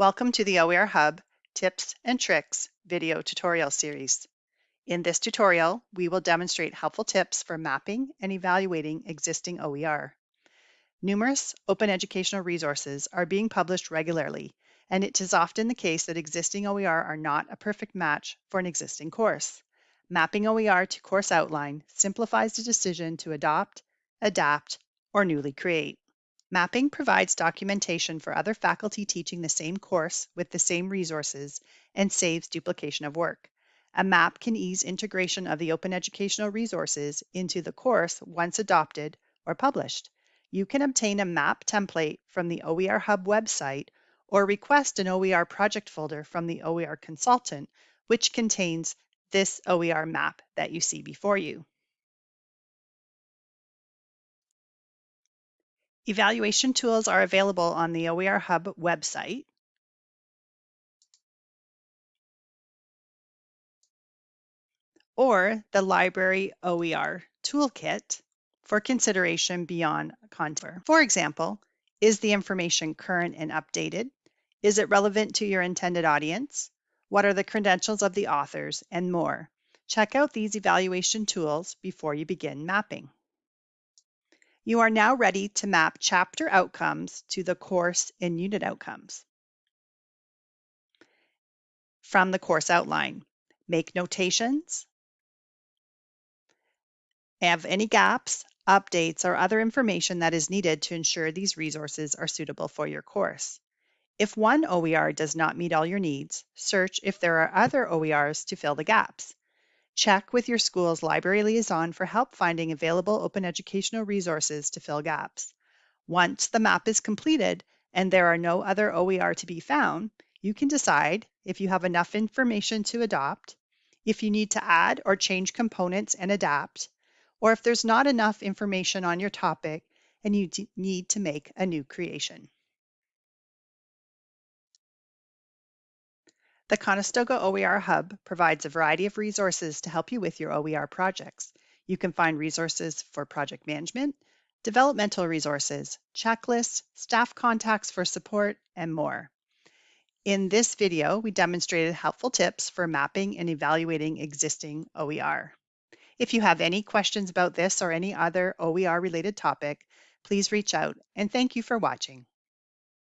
Welcome to the OER Hub Tips and Tricks video tutorial series. In this tutorial, we will demonstrate helpful tips for mapping and evaluating existing OER. Numerous open educational resources are being published regularly, and it is often the case that existing OER are not a perfect match for an existing course. Mapping OER to course outline simplifies the decision to adopt, adapt, or newly create. Mapping provides documentation for other faculty teaching the same course with the same resources and saves duplication of work. A map can ease integration of the open educational resources into the course once adopted or published. You can obtain a map template from the OER Hub website or request an OER project folder from the OER consultant, which contains this OER map that you see before you. Evaluation tools are available on the OER Hub website. or the Library OER Toolkit for consideration beyond contour. For example, is the information current and updated? Is it relevant to your intended audience? What are the credentials of the authors and more? Check out these evaluation tools before you begin mapping. You are now ready to map chapter outcomes to the course and unit outcomes. From the course outline, make notations, have any gaps, updates, or other information that is needed to ensure these resources are suitable for your course. If one OER does not meet all your needs, search if there are other OERs to fill the gaps. Check with your school's library liaison for help finding available open educational resources to fill gaps. Once the map is completed and there are no other OER to be found, you can decide if you have enough information to adopt, if you need to add or change components and adapt, or if there's not enough information on your topic and you need to make a new creation. The Conestoga OER Hub provides a variety of resources to help you with your OER projects. You can find resources for project management, developmental resources, checklists, staff contacts for support, and more. In this video, we demonstrated helpful tips for mapping and evaluating existing OER. If you have any questions about this or any other OER related topic, please reach out and thank you for watching.